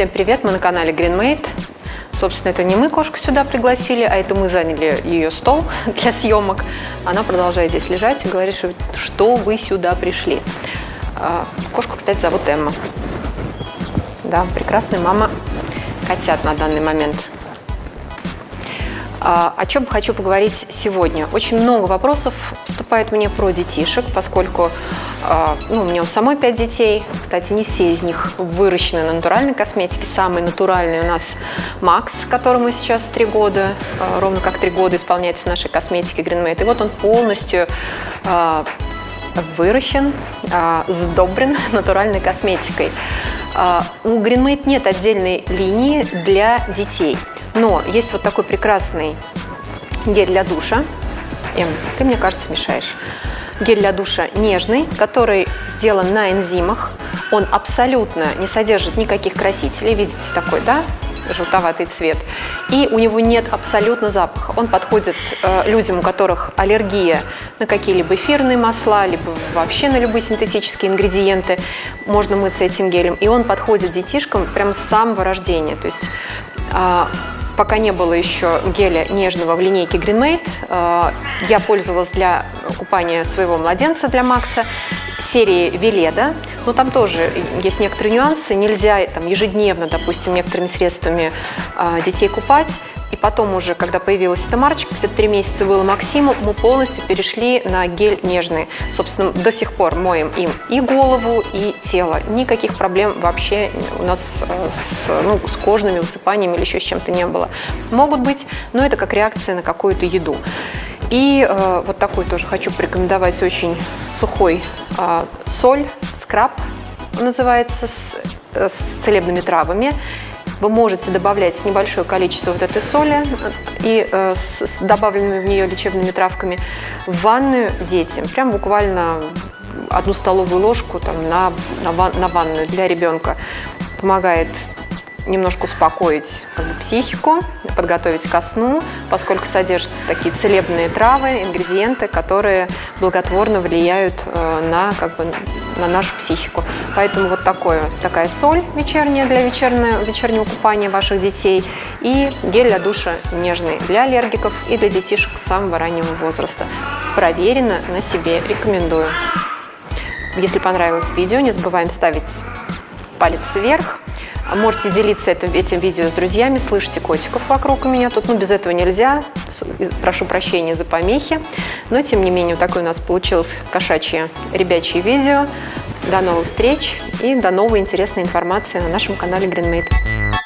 Всем привет, мы на канале GreenMate. Собственно, это не мы кошку сюда пригласили, а это мы заняли ее стол для съемок. Она продолжает здесь лежать и говорит, что вы сюда пришли. А, кошку, кстати, зовут Эмма. Да, прекрасная мама котят на данный момент. А, о чем хочу поговорить сегодня? Очень много вопросов поступает мне про детишек, поскольку а, ну, у меня у самой пять детей. Кстати, не все из них выращены на натуральной косметике. Самый натуральный у нас Макс, которому сейчас три года, а, ровно как три года исполняется нашей косметики Greenmate. И вот он полностью выращен, сдобрен натуральной косметикой. У Greenmate нет отдельной линии для детей – но есть вот такой прекрасный гель для душа. Эм, ты, мне кажется, мешаешь. Гель для душа нежный, который сделан на энзимах. Он абсолютно не содержит никаких красителей. Видите, такой, да? желтоватый цвет. И у него нет абсолютно запаха. Он подходит э, людям, у которых аллергия на какие-либо эфирные масла, либо вообще на любые синтетические ингредиенты. Можно мыться этим гелем. И он подходит детишкам прямо с самого рождения. То есть э, пока не было еще геля нежного в линейке Greenmate. Э, я пользовалась для купания своего младенца, для Макса, серии Веледа. Но там тоже есть некоторые нюансы. Нельзя там, ежедневно, допустим, некоторыми средствами э, детей купать. И потом уже, когда появилась эта марочка, где-то три месяца было Максиму, мы полностью перешли на гель нежный. Собственно, до сих пор моем им и голову, и тело. Никаких проблем вообще у нас э, с, ну, с кожными высыпаниями или еще с чем-то не было. Могут быть, но это как реакция на какую-то еду. И э, вот такой тоже хочу порекомендовать очень сухой э, соль, скраб называется, с, э, с целебными травами. Вы можете добавлять небольшое количество вот этой соли и э, с, с добавленными в нее лечебными травками в ванную детям. Прям буквально одну столовую ложку там, на, на, ван, на ванную для ребенка. Помогает немножко успокоить как бы, психику, подготовить ко сну, поскольку содержит такие целебные травы, ингредиенты, которые благотворно влияют э, на, как бы, на нашу психику. Поэтому вот такое, такая соль вечерняя для вечернего, вечернего купания ваших детей и гель для душа нежный для аллергиков и для детишек самого раннего возраста. Проверено на себе, рекомендую. Если понравилось видео, не забываем ставить палец вверх, Можете делиться этим, этим видео с друзьями, слышите котиков вокруг у меня тут, ну без этого нельзя, прошу прощения за помехи, но тем не менее такое у нас получилось кошачье ребячье видео. До новых встреч и до новой интересной информации на нашем канале GreenMate.